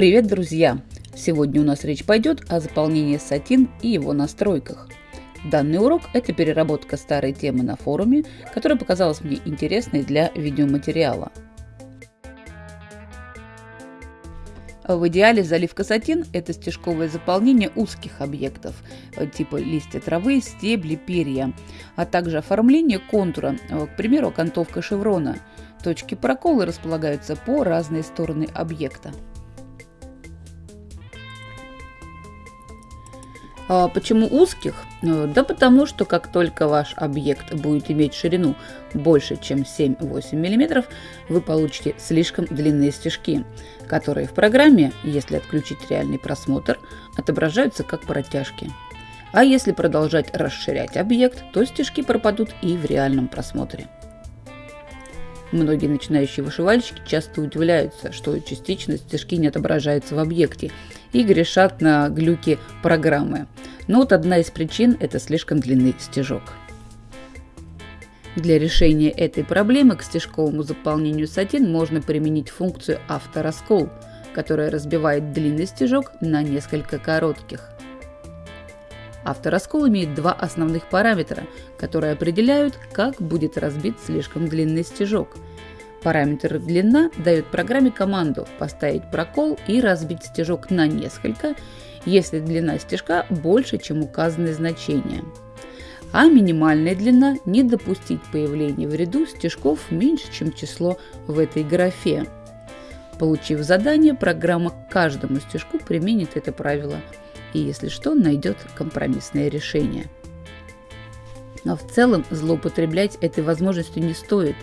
Привет, друзья! Сегодня у нас речь пойдет о заполнении сатин и его настройках. Данный урок – это переработка старой темы на форуме, которая показалась мне интересной для видеоматериала. В идеале заливка сатин – это стежковое заполнение узких объектов, типа листья травы, стебли, перья, а также оформление контура, к примеру, окантовка шеврона. Точки прокола располагаются по разные стороны объекта. Почему узких? Э, да потому что как только ваш объект будет иметь ширину больше, чем 7-8 мм, вы получите слишком длинные стежки, которые в программе, если отключить реальный просмотр, отображаются как протяжки. А если продолжать расширять объект, то стежки пропадут и в реальном просмотре. Многие начинающие вышивальщики часто удивляются, что частично стежки не отображаются в объекте и грешат на глюки программы. Но вот одна из причин – это слишком длинный стежок. Для решения этой проблемы к стежковому заполнению сатин можно применить функцию автораскол, которая разбивает длинный стежок на несколько коротких. Автораскол имеет два основных параметра, которые определяют, как будет разбит слишком длинный стежок. Параметр длина дает программе команду поставить прокол и разбить стежок на несколько, если длина стежка больше, чем указанное значение. А минимальная длина – не допустить появления в ряду стежков меньше, чем число в этой графе. Получив задание, программа к каждому стежку применит это правило – и, если что, найдет компромиссное решение. Но в целом злоупотреблять этой возможностью не стоит.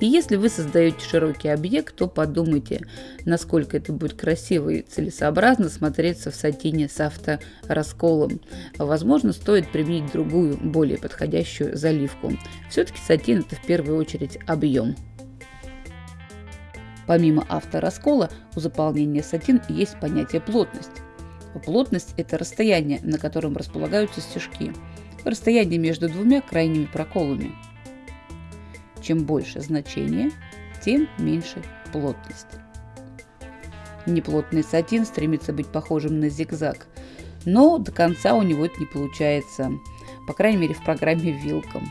И если вы создаете широкий объект, то подумайте, насколько это будет красиво и целесообразно смотреться в сатине с авторасколом. Возможно, стоит применить другую, более подходящую заливку. Все-таки сатин это в первую очередь объем. Помимо автораскола, у заполнения сатин есть понятие плотность. Плотность – это расстояние, на котором располагаются стежки. Расстояние между двумя крайними проколами. Чем больше значение, тем меньше плотность. Неплотный сатин стремится быть похожим на зигзаг, но до конца у него это не получается, по крайней мере в программе Вилком.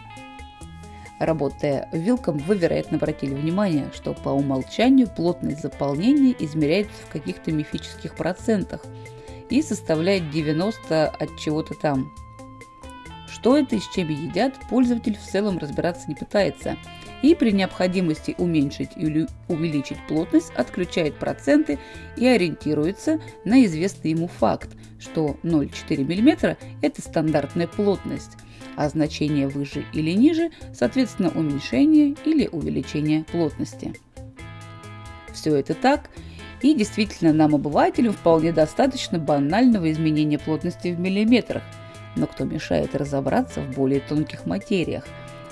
Работая вилком, вы, вероятно, обратили внимание, что по умолчанию плотность заполнения измеряется в каких-то мифических процентах – и составляет 90 от чего-то там. Что это и с чем едят, пользователь в целом разбираться не пытается. И при необходимости уменьшить или увеличить плотность отключает проценты и ориентируется на известный ему факт, что 0,4 мм – это стандартная плотность, а значение выше или ниже, соответственно, уменьшение или увеличение плотности. Все это так, и действительно, нам, обывателям, вполне достаточно банального изменения плотности в миллиметрах. Но кто мешает разобраться в более тонких материях,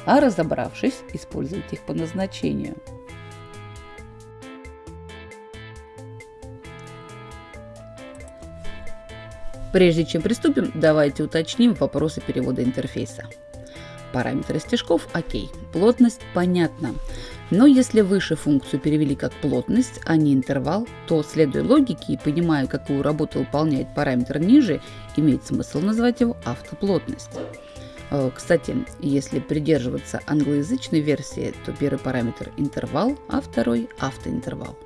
а разобравшись, использовать их по назначению. Прежде чем приступим, давайте уточним вопросы перевода интерфейса. Параметры стежков – окей, плотность – понятно. Но если выше функцию перевели как плотность, а не интервал, то, следуя логике и понимая, какую работу выполняет параметр ниже, имеет смысл назвать его автоплотность. Э, кстати, если придерживаться англоязычной версии, то первый параметр интервал, а второй автоинтервал.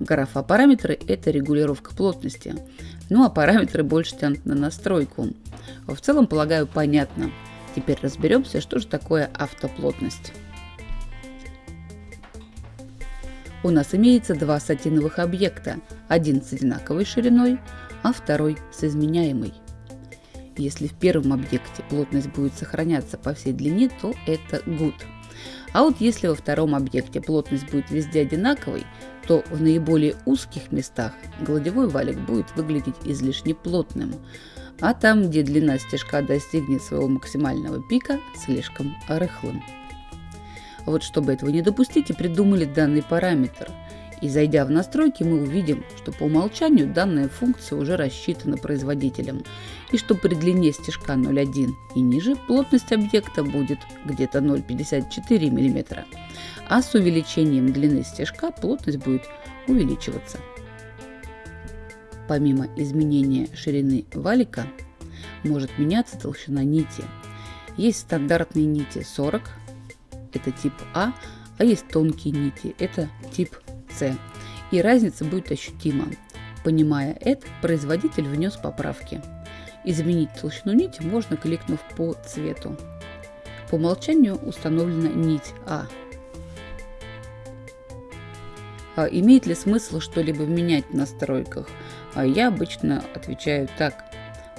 Графа параметры – это регулировка плотности, ну а параметры больше тянут на настройку. В целом, полагаю, понятно. Теперь разберемся, что же такое автоплотность. У нас имеется два сатиновых объекта, один с одинаковой шириной, а второй с изменяемой. Если в первом объекте плотность будет сохраняться по всей длине, то это good. А вот если во втором объекте плотность будет везде одинаковой, то в наиболее узких местах гладевой валик будет выглядеть излишне плотным, а там, где длина стежка достигнет своего максимального пика, слишком рыхлым. Вот чтобы этого не допустить, и придумали данный параметр. И зайдя в настройки, мы увидим, что по умолчанию данная функция уже рассчитана производителем, и что при длине стежка 0,1 и ниже плотность объекта будет где-то 0,54 мм, а с увеличением длины стежка плотность будет увеличиваться. Помимо изменения ширины валика, может меняться толщина нити. Есть стандартные нити 40, это тип А, а есть тонкие нити, это тип С. И разница будет ощутима. Понимая это, производитель внес поправки. Изменить толщину нити можно, кликнув по цвету. По умолчанию установлена нить А. а имеет ли смысл что-либо менять в настройках? А я обычно отвечаю так.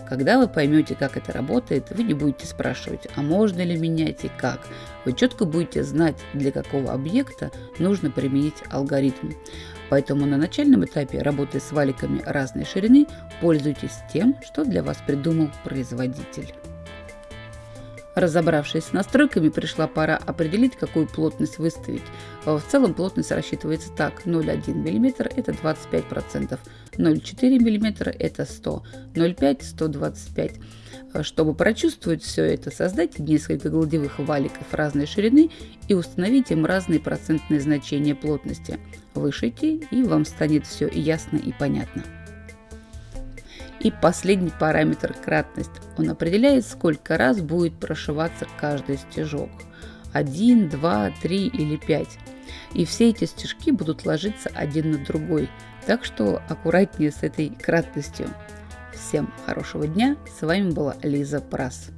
Когда вы поймете, как это работает, вы не будете спрашивать, а можно ли менять и как. Вы четко будете знать, для какого объекта нужно применить алгоритм. Поэтому на начальном этапе работы с валиками разной ширины пользуйтесь тем, что для вас придумал производитель. Разобравшись с настройками, пришла пора определить, какую плотность выставить. В целом плотность рассчитывается так. 0,1 мм это 25%, 0,4 мм это 100, 0,5 125 чтобы прочувствовать все это, создайте несколько гладевых валиков разной ширины и установите им разные процентные значения плотности. Вышите, и вам станет все ясно и понятно. И последний параметр – кратность. Он определяет, сколько раз будет прошиваться каждый стежок. 1, 2, 3 или 5. И все эти стежки будут ложиться один на другой. Так что аккуратнее с этой кратностью. Всем хорошего дня. С вами была Лиза Прас.